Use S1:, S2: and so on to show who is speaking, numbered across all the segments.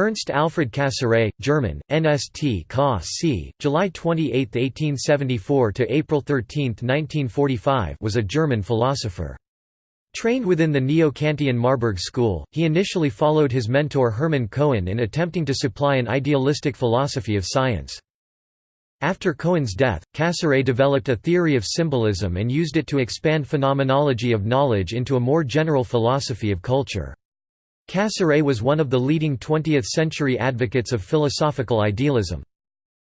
S1: Ernst Alfred Cassirer, German, NST Ka C, July 28, 1874 to April 13, 1945, was a German philosopher. Trained within the Neo-Kantian Marburg school, he initially followed his mentor Hermann Cohen in attempting to supply an idealistic philosophy of science. After Cohen's death, Cassirer developed a theory of symbolism and used it to expand phenomenology of knowledge into a more general philosophy of culture. Cassirer was one of the leading 20th-century advocates of philosophical idealism.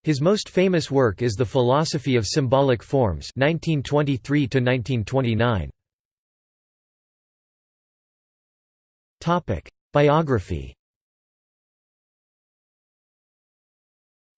S1: His most famous work is The Philosophy of Symbolic Forms 1923 -1929. Biography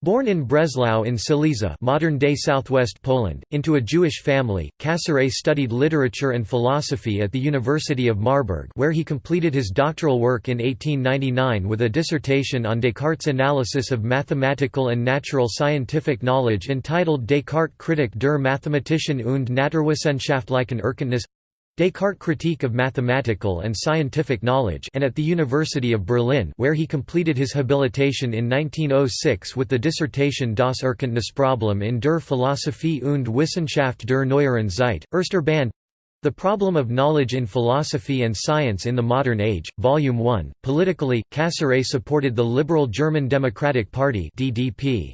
S1: Born in Breslau in Silesia modern-day southwest Poland, into a Jewish family, Cassirer studied literature and philosophy at the University of Marburg where he completed his doctoral work in 1899 with a dissertation on Descartes' analysis of mathematical and natural scientific knowledge entitled Descartes Kritik der Mathematischen und Naturwissenschaftlichen Erkenntnis Descartes' Critique of Mathematical and Scientific Knowledge and at the University of Berlin where he completed his habilitation in 1906 with the dissertation Das Erkenntnisproblem in der Philosophie und Wissenschaft der neueren Zeit, Erster Band The Problem of Knowledge in Philosophy and Science in the Modern Age, Volume 1. Politically, Cassirer supported the Liberal German Democratic Party (DDP).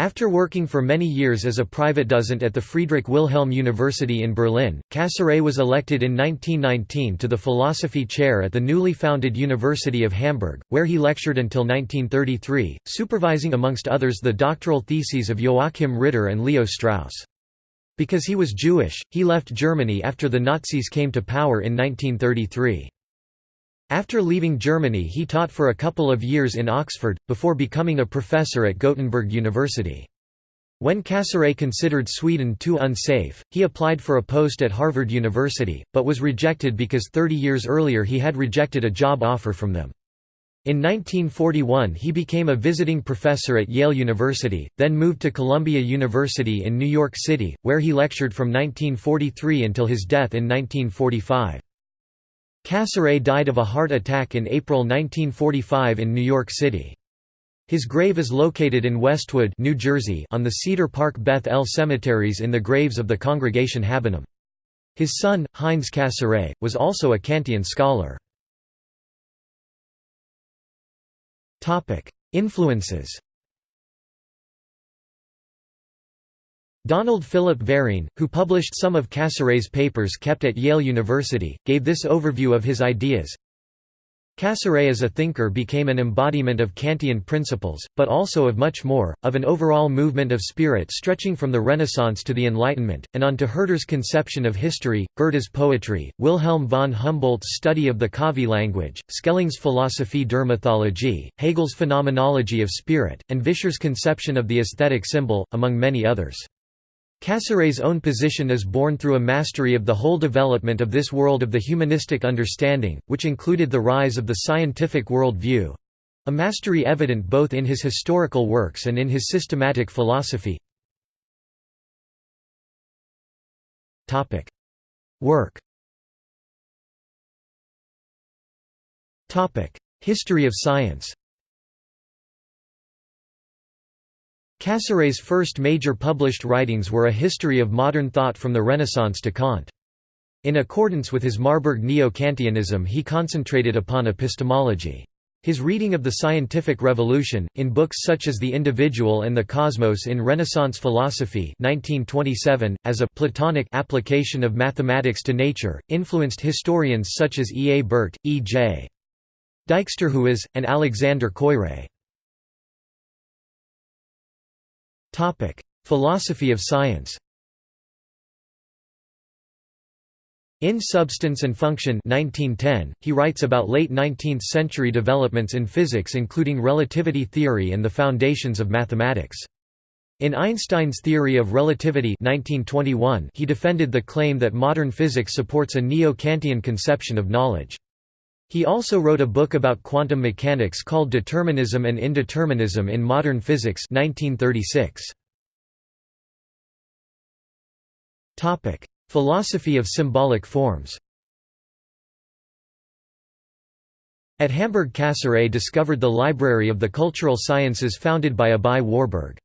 S1: After working for many years as a private dozent at the Friedrich Wilhelm University in Berlin, Cassirer was elected in 1919 to the philosophy chair at the newly founded University of Hamburg, where he lectured until 1933, supervising amongst others the doctoral theses of Joachim Ritter and Leo Strauss. Because he was Jewish, he left Germany after the Nazis came to power in 1933. After leaving Germany he taught for a couple of years in Oxford, before becoming a professor at Gothenburg University. When Cassirer considered Sweden too unsafe, he applied for a post at Harvard University, but was rejected because 30 years earlier he had rejected a job offer from them. In 1941 he became a visiting professor at Yale University, then moved to Columbia University in New York City, where he lectured from 1943 until his death in 1945. Cassirer died of a heart attack in April 1945 in New York City. His grave is located in Westwood, New Jersey, on the Cedar Park Beth El cemeteries in the graves of the Congregation Habonim. His son, Heinz Cassirer, was also a Kantian scholar. Influences Donald Philip Verene, who published some of Cassirer's papers kept at Yale University, gave this overview of his ideas. Cassirer as a thinker became an embodiment of Kantian principles, but also of much more, of an overall movement of spirit stretching from the Renaissance to the Enlightenment, and on to Herder's conception of history, Goethe's poetry, Wilhelm von Humboldt's study of the Kavi language, Schelling's Philosophie der Mythologie, Hegel's phenomenology of spirit, and Vischer's conception of the aesthetic symbol, among many others. Cassirer's own position is born through a mastery of the whole development of this world of the humanistic understanding, which included the rise of the scientific world view—a mastery evident both in his historical works and in his systematic philosophy. Work. History of science Cassirer's first major published writings were a history of modern thought from the Renaissance to Kant. In accordance with his Marburg Neo-Kantianism he concentrated upon epistemology. His reading of the scientific revolution, in books such as The Individual and the Cosmos in Renaissance Philosophy 1927, as a «Platonic» application of mathematics to nature, influenced historians such as E. A. Burtt, E. J. Dijksterhuis, and Alexander Koyré. Topic: Philosophy of science. In Substance and Function 1910, he writes about late 19th-century developments in physics including relativity theory and the foundations of mathematics. In Einstein's theory of relativity 1921, he defended the claim that modern physics supports a neo-Kantian conception of knowledge. He also wrote a book about quantum mechanics called Determinism and Indeterminism in Modern Physics 1936. Topic: Philosophy of symbolic forms At Hamburg Cassirer discovered the Library of the Cultural Sciences founded by Aby Warburg.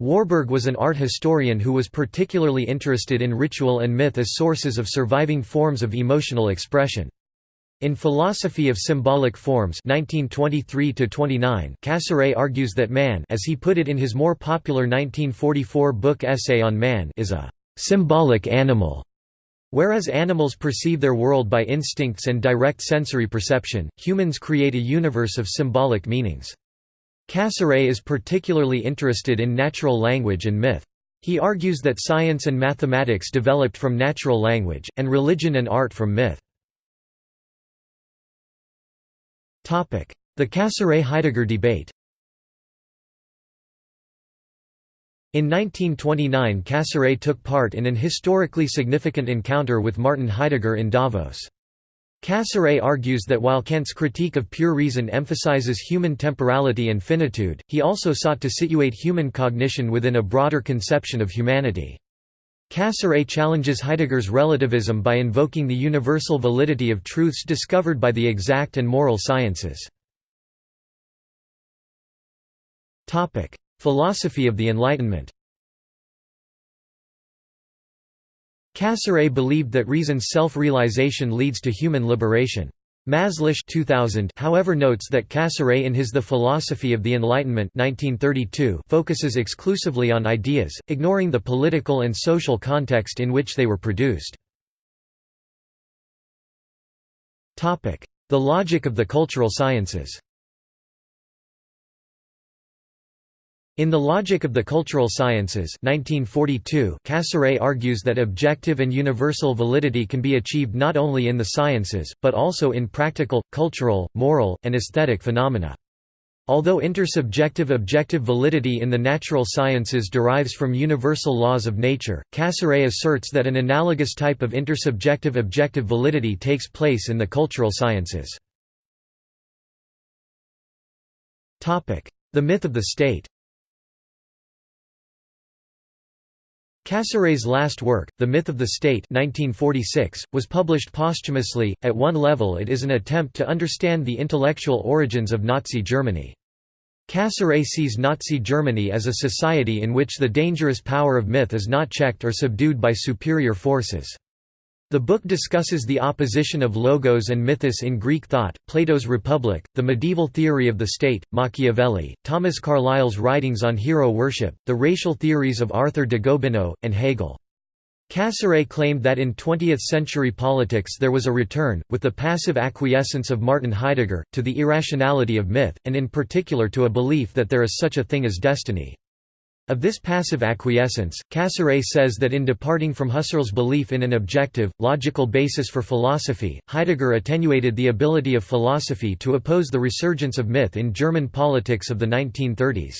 S1: Warburg was an art historian who was particularly interested in ritual and myth as sources of surviving forms of emotional expression. In Philosophy of Symbolic Forms 1923 Cassirer argues that man as he put it in his more popular 1944 book Essay on Man is a «symbolic animal» Whereas animals perceive their world by instincts and direct sensory perception, humans create a universe of symbolic meanings. Cassirer is particularly interested in natural language and myth. He argues that science and mathematics developed from natural language, and religion and art from myth. The Cassirer–Heidegger debate In 1929 Cassirer took part in an historically significant encounter with Martin Heidegger in Davos. Cassirer argues that while Kant's critique of pure reason emphasizes human temporality and finitude, he also sought to situate human cognition within a broader conception of humanity. Cassirer challenges Heidegger's relativism by invoking the universal validity of truths discovered by the exact and moral sciences. Philosophy of the Enlightenment Cassirer believed that reason's self-realization leads to human liberation. Mazlish 2000 however notes that Cassirer in his The Philosophy of the Enlightenment 1932 focuses exclusively on ideas, ignoring the political and social context in which they were produced. The logic of the cultural sciences In The Logic of the Cultural Sciences 1942, Cassirer argues that objective and universal validity can be achieved not only in the sciences, but also in practical, cultural, moral, and aesthetic phenomena. Although intersubjective objective validity in the natural sciences derives from universal laws of nature, Cassirer asserts that an analogous type of intersubjective objective validity takes place in the cultural sciences. The myth of the state Cassirer's last work, The Myth of the State 1946, was published posthumously. At one level it is an attempt to understand the intellectual origins of Nazi Germany. Cassirer sees Nazi Germany as a society in which the dangerous power of myth is not checked or subdued by superior forces. The book discusses the opposition of logos and mythos in Greek thought, Plato's Republic, the medieval theory of the state, Machiavelli, Thomas Carlyle's writings on hero worship, the racial theories of Arthur de Gobineau, and Hegel. Cassirer claimed that in 20th-century politics there was a return, with the passive acquiescence of Martin Heidegger, to the irrationality of myth, and in particular to a belief that there is such a thing as destiny. Of this passive acquiescence, Cassirer says that in departing from Husserl's belief in an objective, logical basis for philosophy, Heidegger attenuated the ability of philosophy to oppose the resurgence of myth in German politics of the 1930s.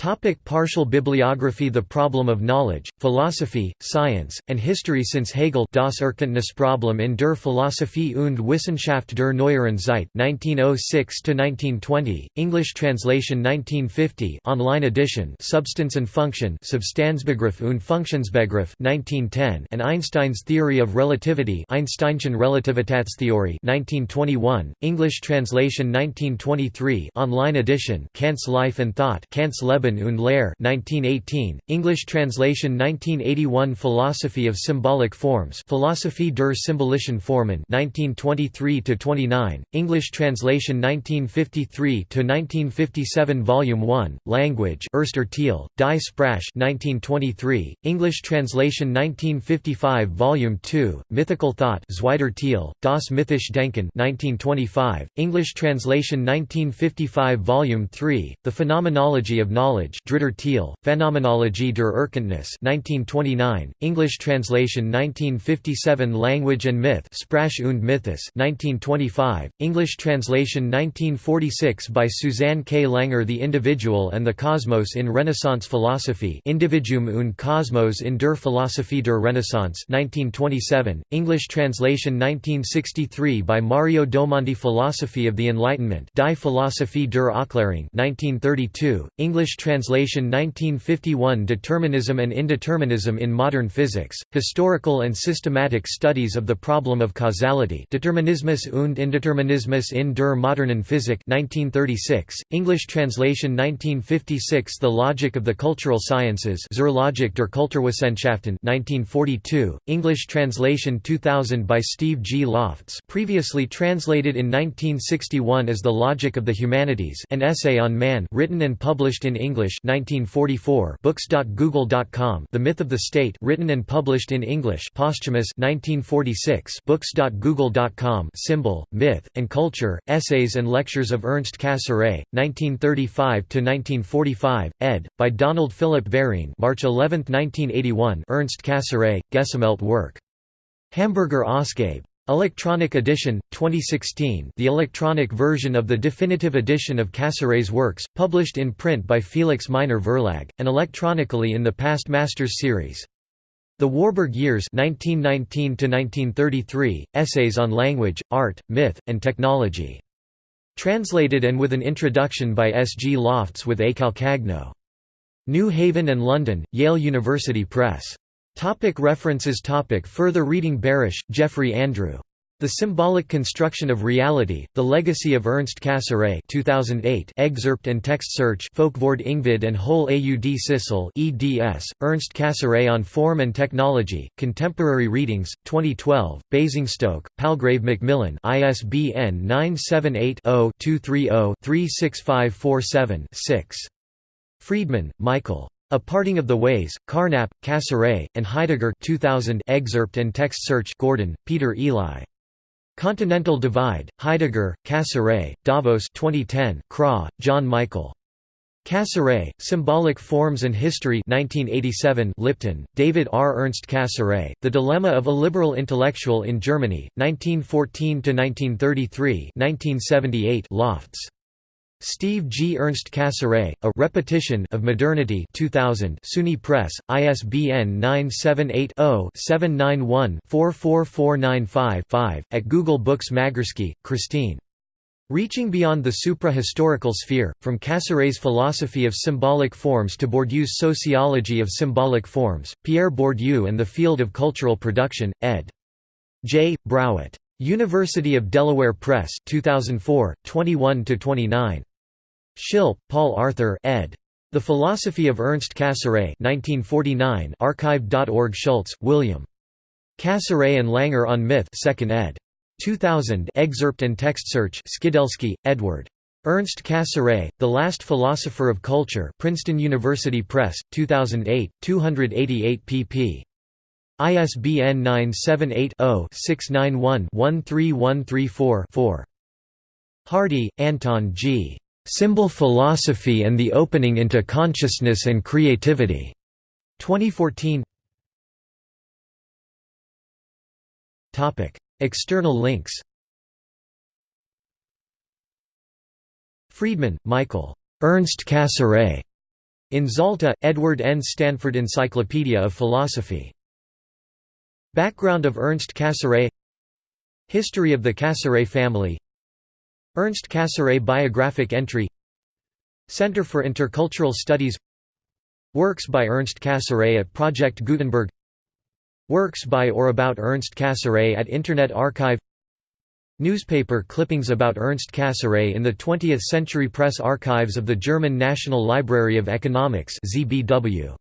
S1: Topic partial bibliography The problem of knowledge, philosophy, science, and history Since Hegel Das Erkenntnisproblem in der Philosophie und Wissenschaft der neueren Zeit 1906–1920, English translation 1950 online edition Substance and Function Substanzbegriff und Funktionsbegriff 1910 and Einstein's Theory of Relativity Einsteinschen Relativitätstheorie 1921, English translation 1923 online edition Kant's Life and Thought Kant's Leben Leben und Lehre 1918, English translation 1981 Philosophy of Symbolic Forms Philosophie der Symbolischen Formen 1923–29, English translation 1953–1957 Volume 1, Language Erster Teil, Die Sprache 1923, English translation 1955 Volume 2, Mythical Thought Zweiter Teil, Das Mythische Denken 1925, English translation 1955 Volume 3, The Phenomenology of Knowledge Knowledge Dritter Teil, Phänomenologie der Erkenntnis 1929, English translation 1957 Language and Myth Sprache und Mythos 1925, English translation 1946 by Susanne K. Langer The Individual and the Cosmos in Renaissance Philosophy Individuum und Kosmos in der Philosophie der Renaissance 1927, English translation 1963 by Mario Domandi Philosophy of the Enlightenment Die Philosophie der Aufklärung 1932, English translation 1951 Determinism and Indeterminism in Modern Physics, Historical and Systematic Studies of the Problem of Causality Determinismus und Indeterminismus in der modernen Physik 1936, English translation 1956 The Logic of the Cultural Sciences Zur Logik der Kulturwissenschaften 1942, English translation 2000 by Steve G. Lofts previously translated in 1961 as The Logic of the Humanities an essay on man written and published in English 1944 books.google.com The Myth of the State written and published in English posthumous 1946 books.google.com symbol myth and culture essays and lectures of Ernst Cassirer 1935 to 1945 ed. by Donald Philip Verene March 11 1981 Ernst Cassirer Gesammelte work. Hamburger Ausgabe Electronic edition, 2016 the electronic version of the definitive edition of Cassirer's works, published in print by Felix Meiner Verlag, and electronically in the Past Masters series. The Warburg Years 1919 Essays on Language, Art, Myth, and Technology. Translated and with an introduction by S. G. Lofts with A. Calcagno. New Haven and London, Yale University Press. Topic references topic Further reading Barash, Jeffrey Andrew. The Symbolic Construction of Reality, The Legacy of Ernst Cassirer 2008 excerpt and text search Folkvord Ingvild and Hoel Aud Sissel eds, Ernst Cassirer on Form and Technology, Contemporary Readings, 2012, Basingstoke, Palgrave Macmillan ISBN 978-0-230-36547-6. Friedman, Michael. A Parting of the Ways, Carnap, Cassirer, and Heidegger 2000 excerpt and text search Gordon, Peter Eli. Continental Divide, Heidegger, Cassirer, Davos 2010 Craw, John Michael. Cassirer, Symbolic Forms and History 1987 Lipton, David R. Ernst Cassirer, The Dilemma of a Liberal Intellectual in Germany, 1914–1933 1978 Lofts. Steve G. Ernst Cassirer, A Repetition of Modernity 2000 SUNY Press, ISBN 978-0-791-44495-5, at Google Books Magerski, Christine. Reaching Beyond the Supra-Historical Sphere, From Cassirer's Philosophy of Symbolic Forms to Bourdieu's Sociology of Symbolic Forms, Pierre Bourdieu and the Field of Cultural Production, ed. J. Browitt. University of Delaware Press 2004, 21–29. Schilpp, Paul Arthur ed. The Philosophy of Ernst Cassirer 1949 archive.org Schultz, William. Cassirer and Langer on Myth 2nd ed. 2000 excerpt and text search Skidelsky, Edward. Ernst Cassirer, The Last Philosopher of Culture Princeton University Press, 2008, 288 pp. ISBN 978 0 691 13134 Hardy, Anton G. Symbol Philosophy and the Opening into Consciousness and Creativity. 2014. Topic: External links. Friedman, Michael. Ernst Cassirer. In Zalta, Edward N. Stanford Encyclopedia of Philosophy. Background of Ernst Cassirer History of the Cassirer family Ernst Cassirer biographic entry Center for Intercultural Studies Works by Ernst Cassirer at Project Gutenberg Works by or about Ernst Cassirer at Internet Archive Newspaper clippings about Ernst Cassirer in the 20th Century Press Archives of the German National Library of Economics ZBW.